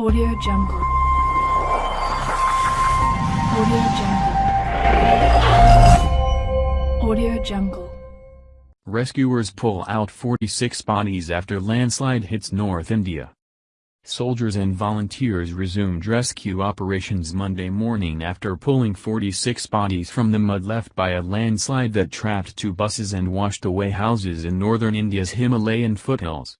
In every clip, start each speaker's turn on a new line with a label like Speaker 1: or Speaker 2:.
Speaker 1: Audio Jungle. Audio Jungle. Audio Jungle.
Speaker 2: Rescuers pull out 46 bodies after landslide hits North India. Soldiers and volunteers resumed rescue operations Monday morning after pulling 46 bodies from the mud left by a landslide that trapped two buses and washed away houses in northern India's Himalayan foothills.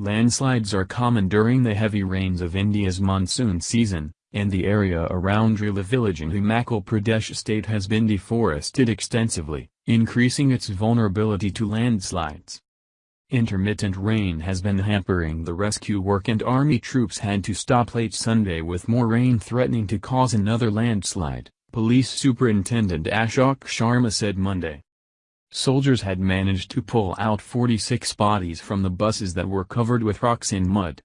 Speaker 2: Landslides are common during the heavy rains of India's monsoon season, and the area around Rewa village in Himachal Pradesh state has been deforested extensively, increasing its vulnerability to landslides. Intermittent rain has been hampering the rescue work and army troops had to stop late Sunday with more rain threatening to cause another landslide, Police Superintendent Ashok Sharma said Monday. Soldiers had managed to pull out 46 bodies from the buses that were covered with rocks and mud.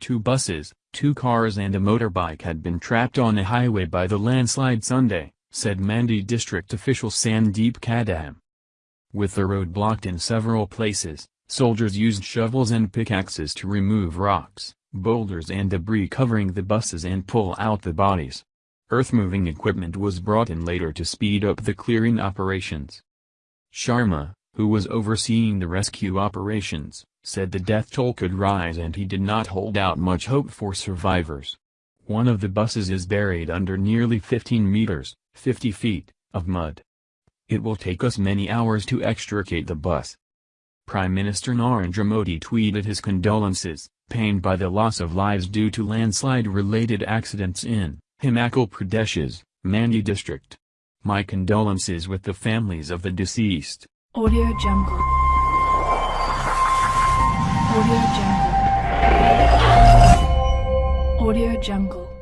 Speaker 2: Two buses, two cars and a motorbike had been trapped on a highway by the landslide Sunday, said Mandi district official Sandeep Kadam. With the road blocked in several places, soldiers used shovels and pickaxes to remove rocks, boulders and debris covering the buses and pull out the bodies. Earth-moving equipment was brought in later to speed up the clearing operations. Sharma, who was overseeing the rescue operations, said the death toll could rise and he did not hold out much hope for survivors. One of the buses is buried under nearly 15 meters, 50 feet, of mud. It will take us many hours to extricate the bus. Prime Minister Narendra Modi tweeted his condolences, pained by the loss of lives due to landslide-related accidents in Himachal Pradesh's Mandi district. My condolences with the families of the deceased.
Speaker 1: Audio Jungle. Audio Jungle. Audio Jungle.